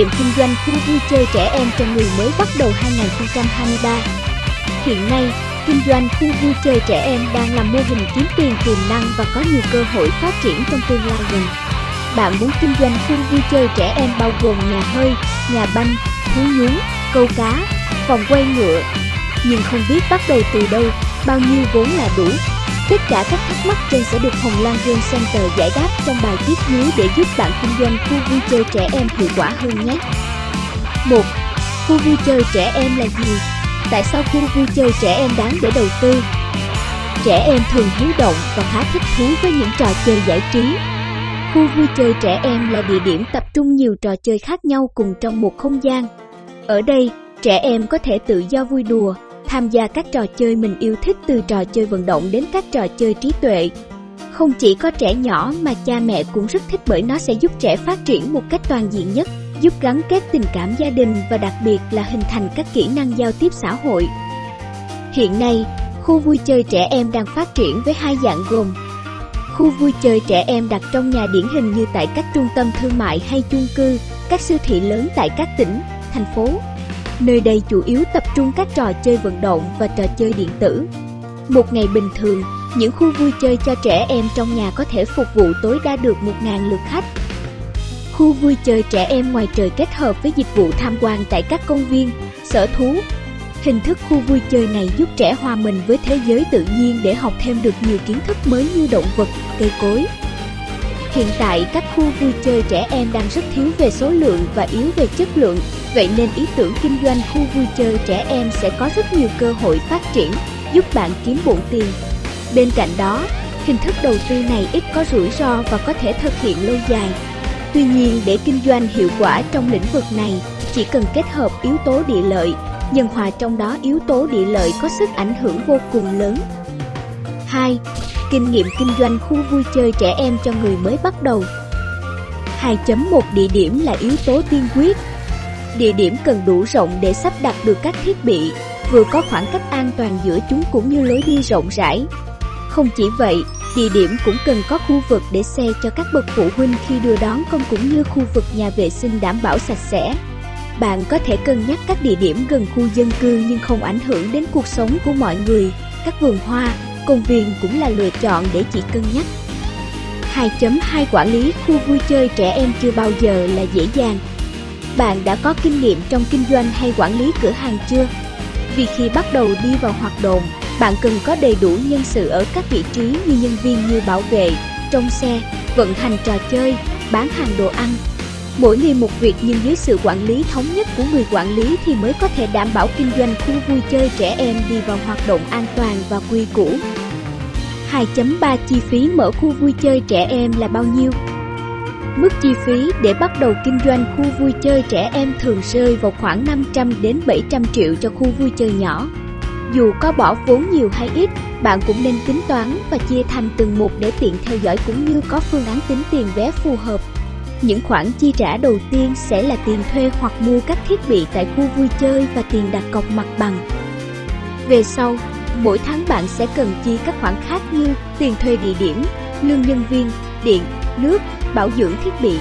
nghiệm kinh doanh khu vui chơi trẻ em cho người mới bắt đầu 2023 Hiện nay, kinh doanh khu vui chơi trẻ em đang là mô hình kiếm tiền tiềm năng và có nhiều cơ hội phát triển trong tương lai gần. Bạn muốn kinh doanh khu vui chơi trẻ em bao gồm nhà hơi, nhà banh, thú nhún câu cá, phòng quay ngựa, nhưng không biết bắt đầu từ đâu, bao nhiêu vốn là đủ. Tất cả các thắc mắc trên sẽ được Hồng Lan Game Center giải đáp trong bài viết dưới để giúp bạn kinh doanh khu vui chơi trẻ em hiệu quả hơn nhé. 1. Khu vui chơi trẻ em là gì? Tại sao khu vui chơi trẻ em đáng để đầu tư? Trẻ em thường hiếu động và khá thích thú với những trò chơi giải trí. Khu vui chơi trẻ em là địa điểm tập trung nhiều trò chơi khác nhau cùng trong một không gian. Ở đây, trẻ em có thể tự do vui đùa, tham gia các trò chơi mình yêu thích từ trò chơi vận động đến các trò chơi trí tuệ. Không chỉ có trẻ nhỏ mà cha mẹ cũng rất thích bởi nó sẽ giúp trẻ phát triển một cách toàn diện nhất, giúp gắn kết tình cảm gia đình và đặc biệt là hình thành các kỹ năng giao tiếp xã hội. Hiện nay, khu vui chơi trẻ em đang phát triển với hai dạng gồm Khu vui chơi trẻ em đặt trong nhà điển hình như tại các trung tâm thương mại hay chung cư, các siêu thị lớn tại các tỉnh, thành phố Nơi đây chủ yếu tập trung các trò chơi vận động và trò chơi điện tử. Một ngày bình thường, những khu vui chơi cho trẻ em trong nhà có thể phục vụ tối đa được 1.000 lượt khách. Khu vui chơi trẻ em ngoài trời kết hợp với dịch vụ tham quan tại các công viên, sở thú. Hình thức khu vui chơi này giúp trẻ hòa mình với thế giới tự nhiên để học thêm được nhiều kiến thức mới như động vật, cây cối, Hiện tại các khu vui chơi trẻ em đang rất thiếu về số lượng và yếu về chất lượng, vậy nên ý tưởng kinh doanh khu vui chơi trẻ em sẽ có rất nhiều cơ hội phát triển, giúp bạn kiếm bộn tiền. Bên cạnh đó, hình thức đầu tư này ít có rủi ro và có thể thực hiện lâu dài. Tuy nhiên để kinh doanh hiệu quả trong lĩnh vực này, chỉ cần kết hợp yếu tố địa lợi, nhân hòa trong đó yếu tố địa lợi có sức ảnh hưởng vô cùng lớn. 2. Kinh nghiệm kinh doanh khu vui chơi trẻ em cho người mới bắt đầu 2.1 Địa điểm là yếu tố tiên quyết Địa điểm cần đủ rộng để sắp đặt được các thiết bị, vừa có khoảng cách an toàn giữa chúng cũng như lối đi rộng rãi. Không chỉ vậy, địa điểm cũng cần có khu vực để xe cho các bậc phụ huynh khi đưa đón con cũng như khu vực nhà vệ sinh đảm bảo sạch sẽ. Bạn có thể cân nhắc các địa điểm gần khu dân cư nhưng không ảnh hưởng đến cuộc sống của mọi người, các vườn hoa, công viên cũng là lựa chọn để chị cân nhắc. 2.2 Quản lý khu vui chơi trẻ em chưa bao giờ là dễ dàng. Bạn đã có kinh nghiệm trong kinh doanh hay quản lý cửa hàng chưa? Vì khi bắt đầu đi vào hoạt động, bạn cần có đầy đủ nhân sự ở các vị trí như nhân viên như bảo vệ, trong xe, vận hành trò chơi, bán hàng đồ ăn. Mỗi người một việc nhưng dưới sự quản lý thống nhất của người quản lý thì mới có thể đảm bảo kinh doanh khu vui chơi trẻ em đi vào hoạt động an toàn và quy củ. 2.3 Chi phí mở khu vui chơi trẻ em là bao nhiêu? Mức chi phí để bắt đầu kinh doanh khu vui chơi trẻ em thường rơi vào khoảng 500 đến 700 triệu cho khu vui chơi nhỏ. Dù có bỏ vốn nhiều hay ít, bạn cũng nên tính toán và chia thành từng mục để tiện theo dõi cũng như có phương án tính tiền vé phù hợp. Những khoản chi trả đầu tiên sẽ là tiền thuê hoặc mua các thiết bị tại khu vui chơi và tiền đặt cọc mặt bằng. Về sau, mỗi tháng bạn sẽ cần chi các khoản khác như tiền thuê địa điểm, lương nhân viên, điện, nước, bảo dưỡng thiết bị.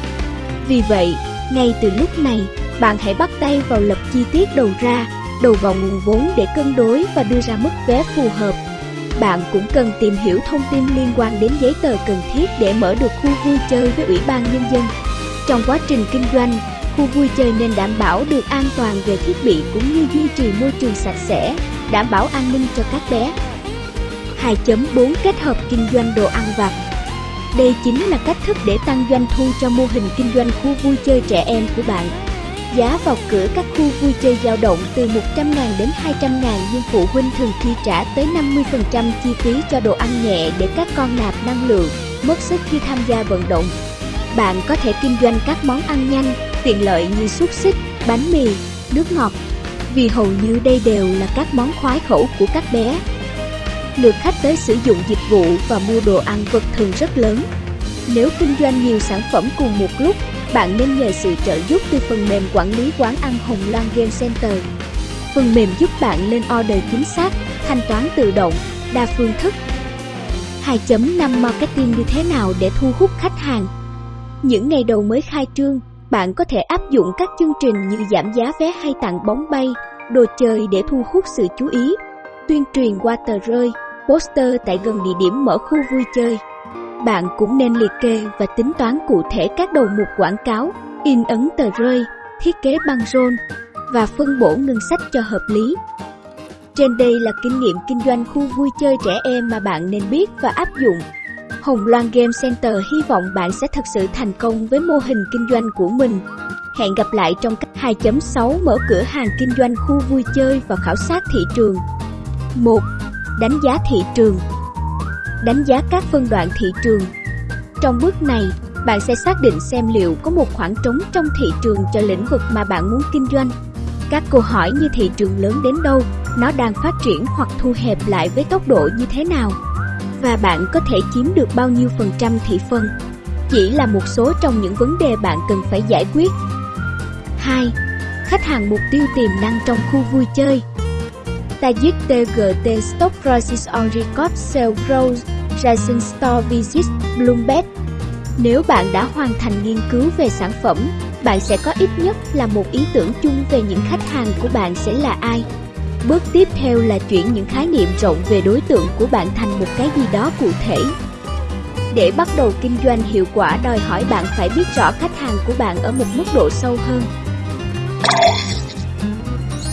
Vì vậy, ngay từ lúc này, bạn hãy bắt tay vào lập chi tiết đầu ra, đầu vào nguồn vốn để cân đối và đưa ra mức vé phù hợp. Bạn cũng cần tìm hiểu thông tin liên quan đến giấy tờ cần thiết để mở được khu vui chơi với Ủy ban Nhân dân. Trong quá trình kinh doanh, khu vui chơi nên đảm bảo được an toàn về thiết bị cũng như duy trì môi trường sạch sẽ, đảm bảo an ninh cho các bé. 2.4 Kết hợp kinh doanh đồ ăn vặt đây chính là cách thức để tăng doanh thu cho mô hình kinh doanh khu vui chơi trẻ em của bạn. Giá vào cửa các khu vui chơi dao động từ 100.000 đến 200.000 nhưng phụ huynh thường chi trả tới 50% chi phí cho đồ ăn nhẹ để các con nạp năng lượng, mất sức khi tham gia vận động. Bạn có thể kinh doanh các món ăn nhanh, tiện lợi như xúc xích, bánh mì, nước ngọt, vì hầu như đây đều là các món khoái khẩu của các bé. Lượt khách tới sử dụng dịch vụ và mua đồ ăn vật thường rất lớn. Nếu kinh doanh nhiều sản phẩm cùng một lúc, bạn nên nhờ sự trợ giúp từ phần mềm quản lý quán ăn Hồng Loan Game Center. Phần mềm giúp bạn lên order chính xác, thanh toán tự động, đa phương thức. 2.5 Marketing như thế nào để thu hút khách hàng? Những ngày đầu mới khai trương, bạn có thể áp áp dụng các chương trình như giảm giá vé hay tặng bóng bay, đồ chơi để thu hút sự chú ý, tuyên truyền qua tờ rơi, poster tại gần địa điểm mở khu vui chơi. Bạn cũng nên liệt kê và tính toán cụ thể các đầu mục quảng cáo, in ấn tờ rơi, thiết kế băng rôn và phân bổ ngân sách cho hợp lý. Trên đây là kinh nghiệm kinh doanh khu vui chơi trẻ em mà bạn nên biết và áp dụng. Hồng Loan Game Center hy vọng bạn sẽ thực sự thành công với mô hình kinh doanh của mình. Hẹn gặp lại trong cách 2.6 mở cửa hàng kinh doanh khu vui chơi và khảo sát thị trường. 1. Đánh giá thị trường Đánh giá các phân đoạn thị trường Trong bước này, bạn sẽ xác định xem liệu có một khoảng trống trong thị trường cho lĩnh vực mà bạn muốn kinh doanh. Các câu hỏi như thị trường lớn đến đâu, nó đang phát triển hoặc thu hẹp lại với tốc độ như thế nào và bạn có thể chiếm được bao nhiêu phần trăm thị phần. Chỉ là một số trong những vấn đề bạn cần phải giải quyết. 2. Khách hàng mục tiêu tiềm năng trong khu vui chơi Tajik TGT Stock Prices on Record Sale Growth Rising Store Visit Bloomberg Nếu bạn đã hoàn thành nghiên cứu về sản phẩm, bạn sẽ có ít nhất là một ý tưởng chung về những khách hàng của bạn sẽ là ai. Bước tiếp theo là chuyển những khái niệm rộng về đối tượng của bạn thành một cái gì đó cụ thể. Để bắt đầu kinh doanh hiệu quả đòi hỏi bạn phải biết rõ khách hàng của bạn ở một mức độ sâu hơn.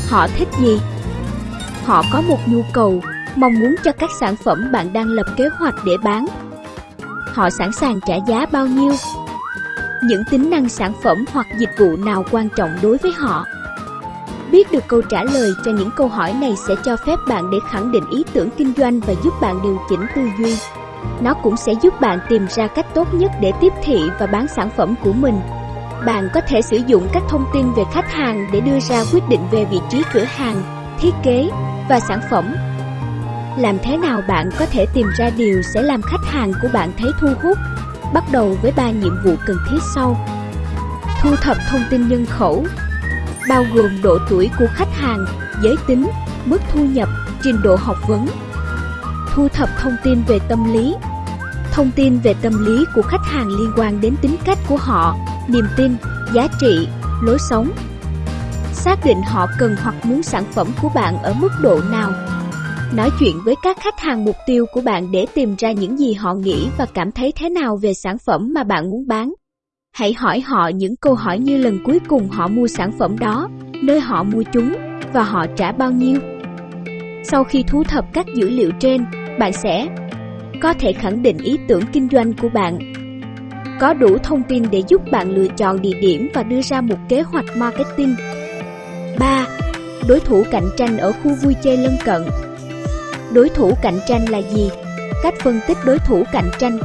Họ thích gì? Họ có một nhu cầu, mong muốn cho các sản phẩm bạn đang lập kế hoạch để bán. Họ sẵn sàng trả giá bao nhiêu? Những tính năng sản phẩm hoặc dịch vụ nào quan trọng đối với họ? Biết được câu trả lời cho những câu hỏi này sẽ cho phép bạn để khẳng định ý tưởng kinh doanh và giúp bạn điều chỉnh tư duy. Nó cũng sẽ giúp bạn tìm ra cách tốt nhất để tiếp thị và bán sản phẩm của mình. Bạn có thể sử dụng các thông tin về khách hàng để đưa ra quyết định về vị trí cửa hàng, thiết kế và sản phẩm. Làm thế nào bạn có thể tìm ra điều sẽ làm khách hàng của bạn thấy thu hút? Bắt đầu với ba nhiệm vụ cần thiết sau. Thu thập thông tin nhân khẩu, bao gồm độ tuổi của khách hàng, giới tính, mức thu nhập, trình độ học vấn. Thu thập thông tin về tâm lý Thông tin về tâm lý của khách hàng liên quan đến tính cách của họ, niềm tin, giá trị, lối sống. Xác định họ cần hoặc muốn sản phẩm của bạn ở mức độ nào. Nói chuyện với các khách hàng mục tiêu của bạn để tìm ra những gì họ nghĩ và cảm thấy thế nào về sản phẩm mà bạn muốn bán. Hãy hỏi họ những câu hỏi như lần cuối cùng họ mua sản phẩm đó, nơi họ mua chúng và họ trả bao nhiêu. Sau khi thu thập các dữ liệu trên, bạn sẽ có thể khẳng định ý tưởng kinh doanh của bạn. Có đủ thông tin để giúp bạn lựa chọn địa điểm và đưa ra một kế hoạch marketing. 3. Đối thủ cạnh tranh ở khu vui chơi lân cận Đối thủ cạnh tranh là gì? Cách phân tích đối thủ cạnh tranh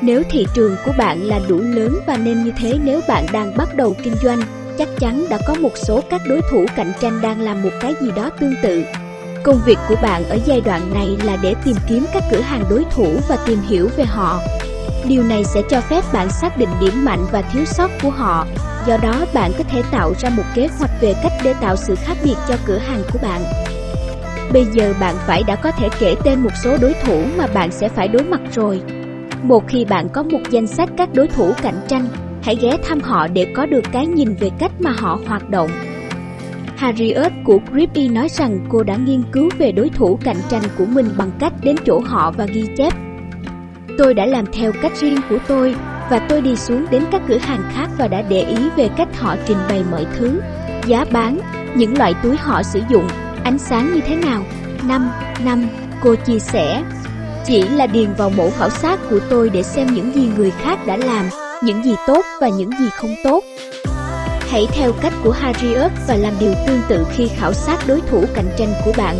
nếu thị trường của bạn là đủ lớn và nên như thế nếu bạn đang bắt đầu kinh doanh, chắc chắn đã có một số các đối thủ cạnh tranh đang làm một cái gì đó tương tự. Công việc của bạn ở giai đoạn này là để tìm kiếm các cửa hàng đối thủ và tìm hiểu về họ. Điều này sẽ cho phép bạn xác định điểm mạnh và thiếu sót của họ. Do đó, bạn có thể tạo ra một kế hoạch về cách để tạo sự khác biệt cho cửa hàng của bạn. Bây giờ bạn phải đã có thể kể tên một số đối thủ mà bạn sẽ phải đối mặt rồi. Một khi bạn có một danh sách các đối thủ cạnh tranh, hãy ghé thăm họ để có được cái nhìn về cách mà họ hoạt động. Harriet của Grippy nói rằng cô đã nghiên cứu về đối thủ cạnh tranh của mình bằng cách đến chỗ họ và ghi chép. Tôi đã làm theo cách riêng của tôi và tôi đi xuống đến các cửa hàng khác và đã để ý về cách họ trình bày mọi thứ, giá bán, những loại túi họ sử dụng, ánh sáng như thế nào. Năm, năm, cô chia sẻ, chỉ là điền vào mẫu khảo sát của tôi để xem những gì người khác đã làm, những gì tốt và những gì không tốt. Hãy theo cách của Harriet và làm điều tương tự khi khảo sát đối thủ cạnh tranh của bạn.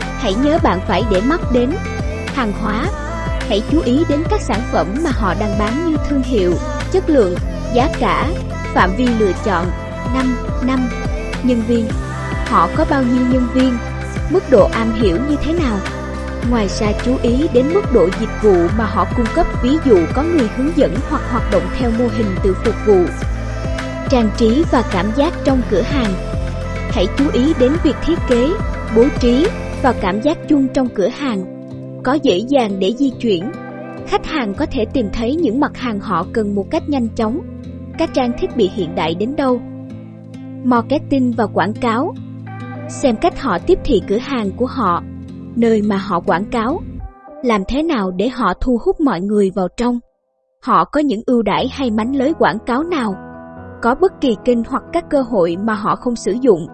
Hãy nhớ bạn phải để mắt đến hàng hóa. Hãy chú ý đến các sản phẩm mà họ đang bán như thương hiệu, chất lượng, giá cả, phạm vi lựa chọn, năm, năm, nhân viên. Họ có bao nhiêu nhân viên, mức độ am hiểu như thế nào Ngoài ra chú ý đến mức độ dịch vụ mà họ cung cấp ví dụ có người hướng dẫn hoặc hoạt động theo mô hình tự phục vụ. Trang trí và cảm giác trong cửa hàng Hãy chú ý đến việc thiết kế, bố trí và cảm giác chung trong cửa hàng. Có dễ dàng để di chuyển. Khách hàng có thể tìm thấy những mặt hàng họ cần một cách nhanh chóng. các trang thiết bị hiện đại đến đâu. Marketing và quảng cáo Xem cách họ tiếp thị cửa hàng của họ, nơi mà họ quảng cáo. Làm thế nào để họ thu hút mọi người vào trong. Họ có những ưu đãi hay mánh lới quảng cáo nào? Có bất kỳ kênh hoặc các cơ hội mà họ không sử dụng.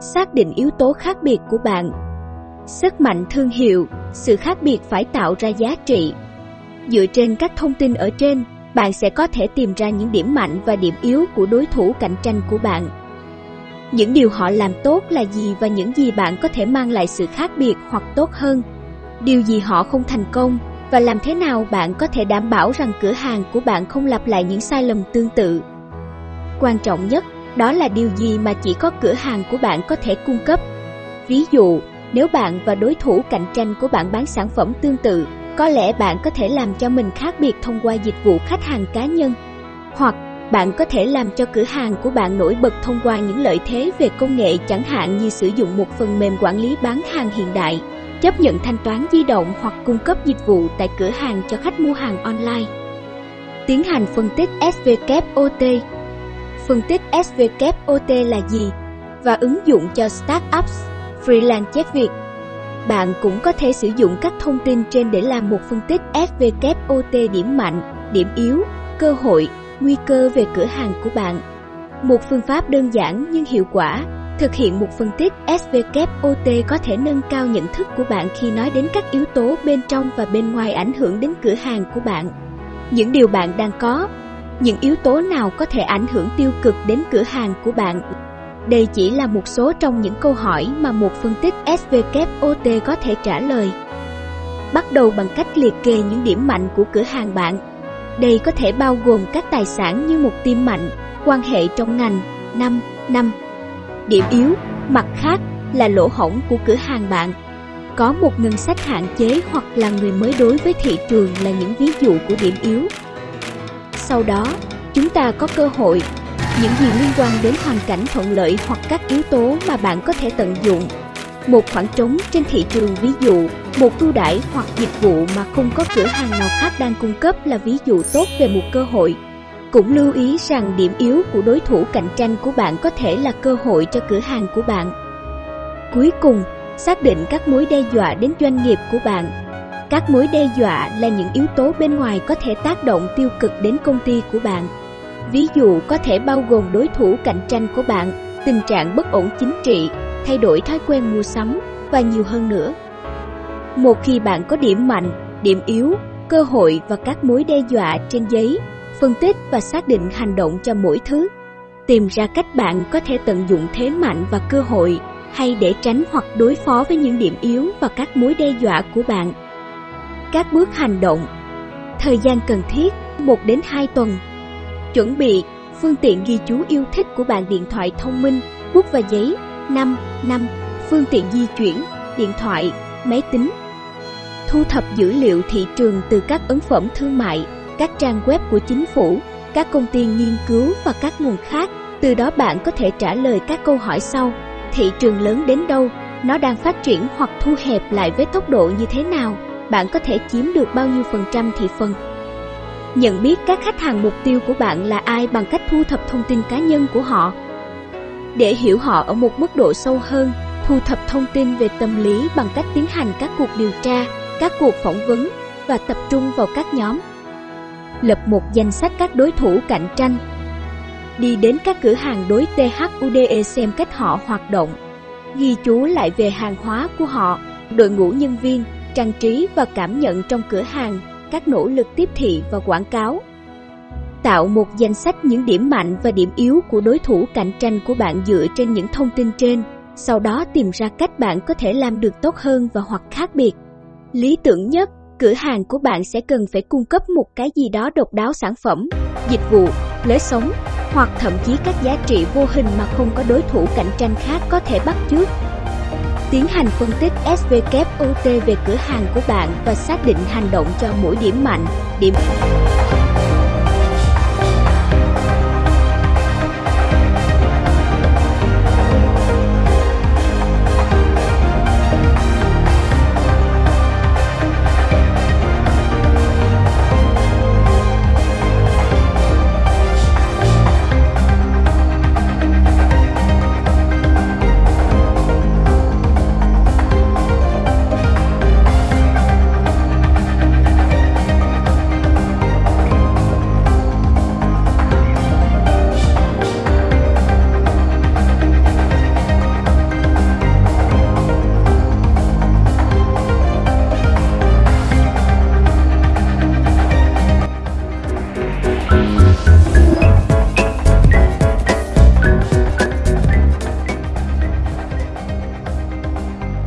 Xác định yếu tố khác biệt của bạn. Sức mạnh thương hiệu, sự khác biệt phải tạo ra giá trị. Dựa trên các thông tin ở trên, bạn sẽ có thể tìm ra những điểm mạnh và điểm yếu của đối thủ cạnh tranh của bạn. Những điều họ làm tốt là gì và những gì bạn có thể mang lại sự khác biệt hoặc tốt hơn. Điều gì họ không thành công và làm thế nào bạn có thể đảm bảo rằng cửa hàng của bạn không lặp lại những sai lầm tương tự. Quan trọng nhất, đó là điều gì mà chỉ có cửa hàng của bạn có thể cung cấp. Ví dụ, nếu bạn và đối thủ cạnh tranh của bạn bán sản phẩm tương tự, có lẽ bạn có thể làm cho mình khác biệt thông qua dịch vụ khách hàng cá nhân. Hoặc bạn có thể làm cho cửa hàng của bạn nổi bật thông qua những lợi thế về công nghệ chẳng hạn như sử dụng một phần mềm quản lý bán hàng hiện đại, chấp nhận thanh toán di động hoặc cung cấp dịch vụ tại cửa hàng cho khách mua hàng online. Tiến hành phân tích SVKOT. Phân tích SVKOT là gì và ứng dụng cho startups, freelance chép việc. Bạn cũng có thể sử dụng các thông tin trên để làm một phân tích SWOT điểm mạnh, điểm yếu, cơ hội, nguy cơ về cửa hàng của bạn. Một phương pháp đơn giản nhưng hiệu quả, thực hiện một phân tích SWOT có thể nâng cao nhận thức của bạn khi nói đến các yếu tố bên trong và bên ngoài ảnh hưởng đến cửa hàng của bạn. Những điều bạn đang có, những yếu tố nào có thể ảnh hưởng tiêu cực đến cửa hàng của bạn. Đây chỉ là một số trong những câu hỏi mà một phân tích SVKOT có thể trả lời. Bắt đầu bằng cách liệt kê những điểm mạnh của cửa hàng bạn đây có thể bao gồm các tài sản như một team mạnh, quan hệ trong ngành, năm, năm. Điểm yếu, mặt khác là lỗ hổng của cửa hàng bạn. Có một ngân sách hạn chế hoặc là người mới đối với thị trường là những ví dụ của điểm yếu. Sau đó, chúng ta có cơ hội, những gì liên quan đến hoàn cảnh thuận lợi hoặc các yếu tố mà bạn có thể tận dụng một khoảng trống trên thị trường ví dụ, một ưu đãi hoặc dịch vụ mà không có cửa hàng nào khác đang cung cấp là ví dụ tốt về một cơ hội. Cũng lưu ý rằng điểm yếu của đối thủ cạnh tranh của bạn có thể là cơ hội cho cửa hàng của bạn. Cuối cùng, xác định các mối đe dọa đến doanh nghiệp của bạn. Các mối đe dọa là những yếu tố bên ngoài có thể tác động tiêu cực đến công ty của bạn. Ví dụ có thể bao gồm đối thủ cạnh tranh của bạn, tình trạng bất ổn chính trị, thay đổi thói quen mua sắm và nhiều hơn nữa. Một khi bạn có điểm mạnh, điểm yếu, cơ hội và các mối đe dọa trên giấy, phân tích và xác định hành động cho mỗi thứ. Tìm ra cách bạn có thể tận dụng thế mạnh và cơ hội hay để tránh hoặc đối phó với những điểm yếu và các mối đe dọa của bạn. Các bước hành động Thời gian cần thiết 1 đến 2 tuần Chuẩn bị phương tiện ghi chú yêu thích của bạn điện thoại thông minh, bút và giấy 5. 5. Phương tiện di chuyển, điện thoại, máy tính. Thu thập dữ liệu thị trường từ các ấn phẩm thương mại, các trang web của chính phủ, các công ty nghiên cứu và các nguồn khác. Từ đó bạn có thể trả lời các câu hỏi sau. Thị trường lớn đến đâu? Nó đang phát triển hoặc thu hẹp lại với tốc độ như thế nào? Bạn có thể chiếm được bao nhiêu phần trăm thị phần? Nhận biết các khách hàng mục tiêu của bạn là ai bằng cách thu thập thông tin cá nhân của họ để hiểu họ ở một mức độ sâu hơn, thu thập thông tin về tâm lý bằng cách tiến hành các cuộc điều tra, các cuộc phỏng vấn và tập trung vào các nhóm. Lập một danh sách các đối thủ cạnh tranh. Đi đến các cửa hàng đối THUDE xem cách họ hoạt động. Ghi chú lại về hàng hóa của họ, đội ngũ nhân viên, trang trí và cảm nhận trong cửa hàng, các nỗ lực tiếp thị và quảng cáo tạo một danh sách những điểm mạnh và điểm yếu của đối thủ cạnh tranh của bạn dựa trên những thông tin trên, sau đó tìm ra cách bạn có thể làm được tốt hơn và hoặc khác biệt. Lý tưởng nhất, cửa hàng của bạn sẽ cần phải cung cấp một cái gì đó độc đáo sản phẩm, dịch vụ, lối sống hoặc thậm chí các giá trị vô hình mà không có đối thủ cạnh tranh khác có thể bắt chước. Tiến hành phân tích SWOT về cửa hàng của bạn và xác định hành động cho mỗi điểm mạnh, điểm